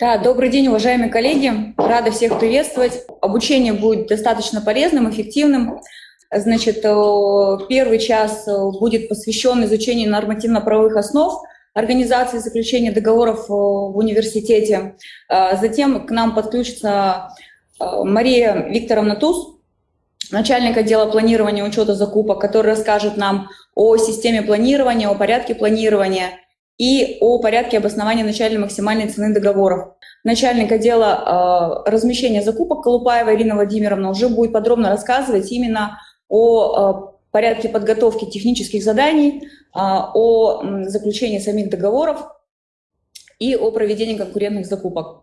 Да, добрый день, уважаемые коллеги. Рада всех приветствовать. Обучение будет достаточно полезным, эффективным. Значит, э, первый час э, будет посвящен изучению нормативно-правовых основ организации заключения договоров э, в университете. Затем к нам подключится Мария Викторовна Туз, начальник отдела планирования учета закупок, который расскажет нам о системе планирования, о порядке планирования и о порядке обоснования начальной максимальной цены договоров. Начальник отдела э, размещения закупок Колупаева Ирина Владимировна уже будет подробно рассказывать именно о э, порядке подготовки технических заданий, э, о заключении самих договоров и о проведении конкурентных закупок.